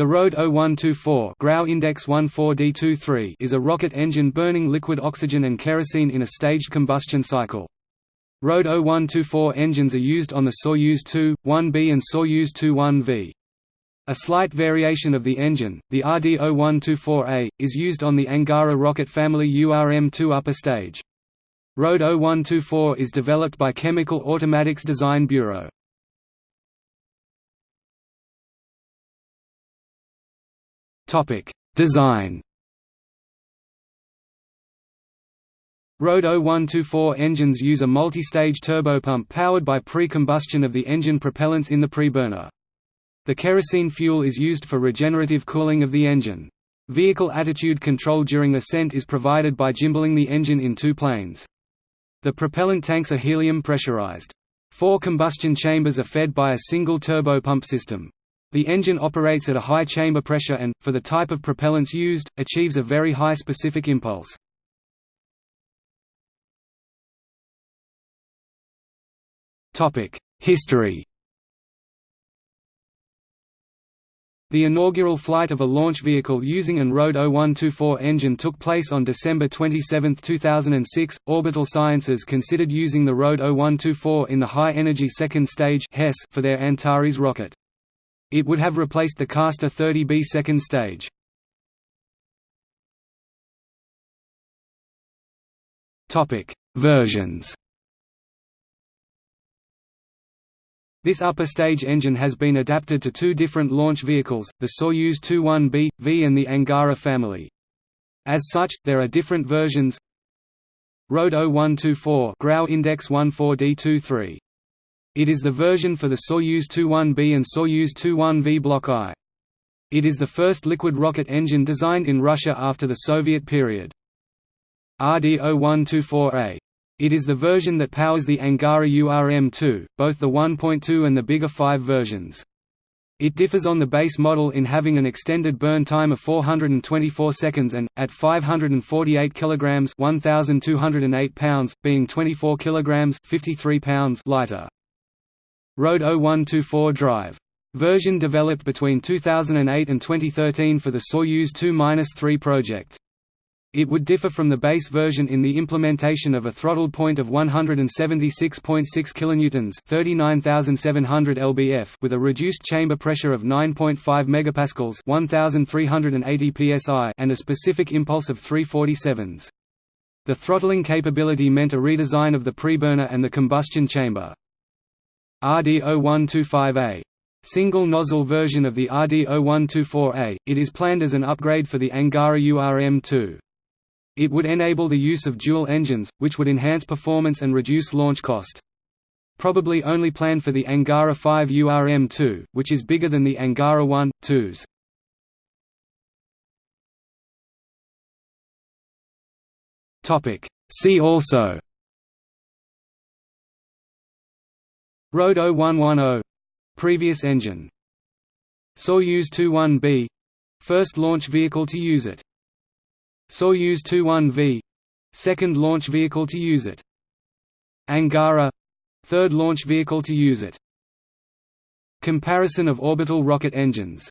The RD 0124 Grau Index 14D23 is a rocket engine burning liquid oxygen and kerosene in a staged combustion cycle. RD 0124 engines are used on the Soyuz 2-1B and Soyuz 2-1V. A slight variation of the engine, the RD-0124A, is used on the Angara rocket family URM-2 upper stage. RD 0124 is developed by Chemical Automatics Design Bureau. Topic: Design. RD 0124 engines use a multi-stage turbopump powered by pre-combustion of the engine propellants in the preburner. The kerosene fuel is used for regenerative cooling of the engine. Vehicle attitude control during ascent is provided by gimballing the engine in two planes. The propellant tanks are helium pressurized. Four combustion chambers are fed by a single turbopump system. The engine operates at a high chamber pressure and, for the type of propellants used, achieves a very high specific impulse. History The inaugural flight of a launch vehicle using an RD 0124 engine took place on December 27, 2006. Orbital Sciences considered using the RD 0124 in the High Energy Second Stage for their Antares rocket. It would have replaced the Castor 30B second stage. Versions. This upper stage engine has been adapted to two different launch vehicles, the Soyuz 21B, V and the Angara family. As such, there are different versions Road 0124 Grau Index 14D23 it is the version for the Soyuz 21B and Soyuz 21V Block I. It is the first liquid rocket engine designed in Russia after the Soviet period. RD-0124A. It is the version that powers the Angara URM-2, both the 1.2 and the bigger 5 versions. It differs on the base model in having an extended burn time of 424 seconds and, at 548 kg 1,208 pounds, being 24 kg 53 pounds lighter. RD 0124 Drive. Version developed between 2008 and 2013 for the Soyuz 2-3 project. It would differ from the base version in the implementation of a throttled point of 176.6 kN (39,700 lbf) with a reduced chamber pressure of 9.5 megapascals (1,380 psi) and a specific impulse of 347s. The throttling capability meant a redesign of the preburner and the combustion chamber. RD0125A. Single nozzle version of the RD0124A, it is planned as an upgrade for the Angara URM-2. It would enable the use of dual engines, which would enhance performance and reduce launch cost. Probably only planned for the Angara 5 URM-2, which is bigger than the Angara 1, 2s. See also RD 0110 previous engine. Soyuz 21B first launch vehicle to use it. Soyuz 21V second launch vehicle to use it. Angara third launch vehicle to use it. Comparison of orbital rocket engines